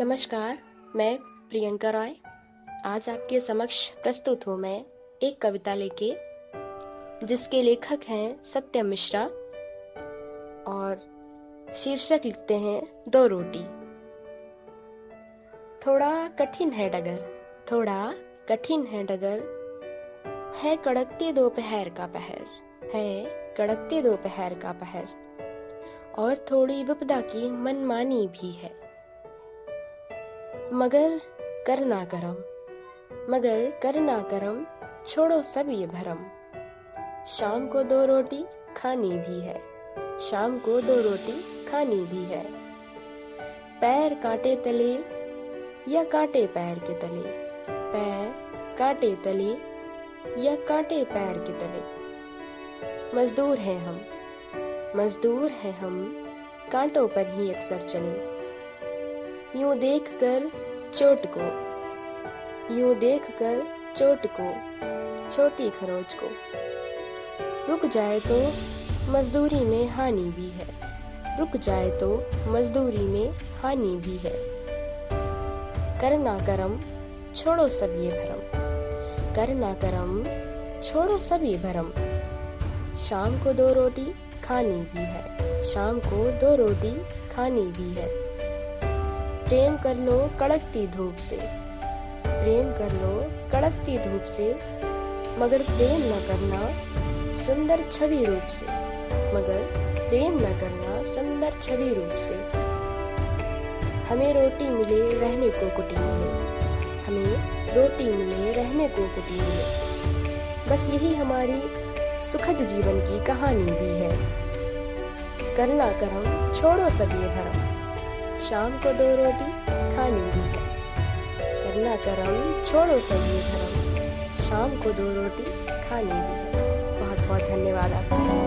नमस्कार, मैं प्रियंका रॉय। आज आपके समक्ष प्रस्तुत हूँ मैं एक कविता लेके, जिसके लेखक हैं सत्यम मिश्रा और शीर्षक लिखते हैं दो रोटी। थोड़ा कठिन है डगर, थोड़ा कठिन है डगर, है कड़कते दोपहर का पहर, है कड़कते दोपहर का पहर, और थोड़ी विपदा की मनमानी भी है। मगर करना करम, मगर करना करम, छोड़ो सब ये भरम। शाम को दो रोटी खानी भी है, शाम को दो रोटी खानी भी है। पैर काटे तले या काटे पैर के तले, पैर काटे तले या काटे पैर के तले। मजदूर हैं हम, मजदूर हैं हम, कांटों पर ही अक्सर चले। यूँ देख कर चोट को यूँ देख कर चोट को छोटी खरोच को रुक जाए तो मजदूरी में हानि भी है। रुक जाए तो मजदूरी में हानि भी है। करना करम, छोड़ो सब ये भरम। करना करम, छोड़ो सब ये भरम। शाम को दो रोटी खानी भी है। शाम को दो रोटी खानी भी है। प्रेम कर लो कड़कती धूप से। प्रेम कर लो कड़कती धूप से, मगर प्रेम न करना सुंदर छवि रूप से। मगर प्रेम न करना सुंदर छवि रूप से। हमें रोटी मिले रहने को कुटी मिले हमें रोटी मिले रहने को कुटी मिले बस यही हमारी सुखद जीवन की कहानी भी है। करना करम, छोड़ो ये भरम। शाम को दो रोटी खानी भी है करना करम, छोड़ो सभी धर्म। शाम को दो रोटी खानी भी बहुत बहुत धन्यवाद आपका।